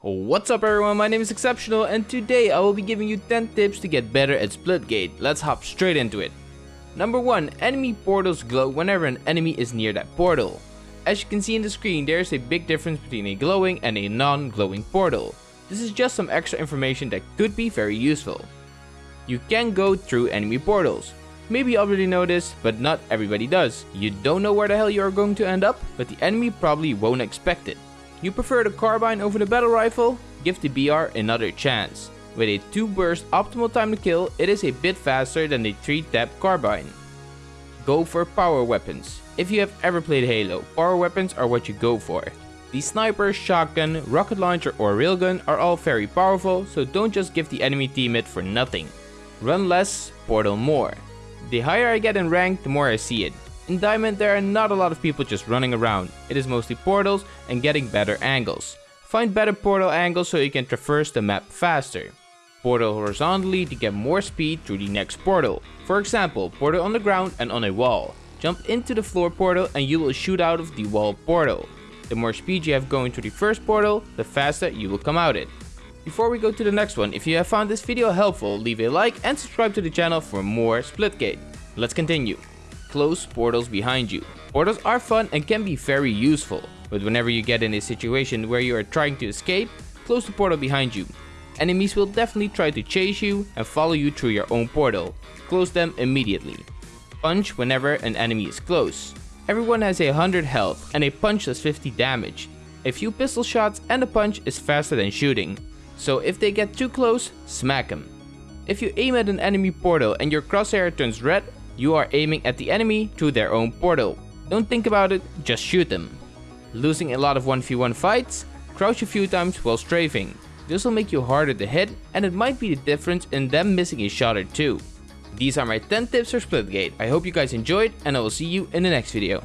What's up everyone, my name is Exceptional and today I will be giving you 10 tips to get better at Splitgate. Let's hop straight into it. Number 1. Enemy portals glow whenever an enemy is near that portal. As you can see in the screen, there is a big difference between a glowing and a non-glowing portal. This is just some extra information that could be very useful. You can go through enemy portals. Maybe you already know this, but not everybody does. You don't know where the hell you are going to end up, but the enemy probably won't expect it. You prefer the carbine over the battle rifle? Give the BR another chance. With a 2 burst optimal time to kill, it is a bit faster than the 3 tap carbine. Go for power weapons. If you have ever played Halo, power weapons are what you go for. The sniper, shotgun, rocket launcher or railgun are all very powerful, so don't just give the enemy team it for nothing. Run less, portal more. The higher I get in rank, the more I see it. In Diamond there are not a lot of people just running around, it is mostly portals and getting better angles. Find better portal angles so you can traverse the map faster. Portal horizontally to get more speed through the next portal. For example, portal on the ground and on a wall. Jump into the floor portal and you will shoot out of the wall portal. The more speed you have going to the first portal, the faster you will come out it. Before we go to the next one, if you have found this video helpful, leave a like and subscribe to the channel for more Splitgate. Let's continue close portals behind you. Portals are fun and can be very useful, but whenever you get in a situation where you are trying to escape, close the portal behind you. Enemies will definitely try to chase you and follow you through your own portal. Close them immediately. Punch whenever an enemy is close. Everyone has a 100 health and a punch does 50 damage. A few pistol shots and a punch is faster than shooting. So if they get too close, smack them. If you aim at an enemy portal and your crosshair turns red, you are aiming at the enemy through their own portal. Don't think about it, just shoot them. Losing a lot of 1v1 fights? Crouch a few times while strafing. This will make you harder to hit and it might be the difference in them missing a shot or two. These are my 10 tips for Splitgate. I hope you guys enjoyed and I will see you in the next video.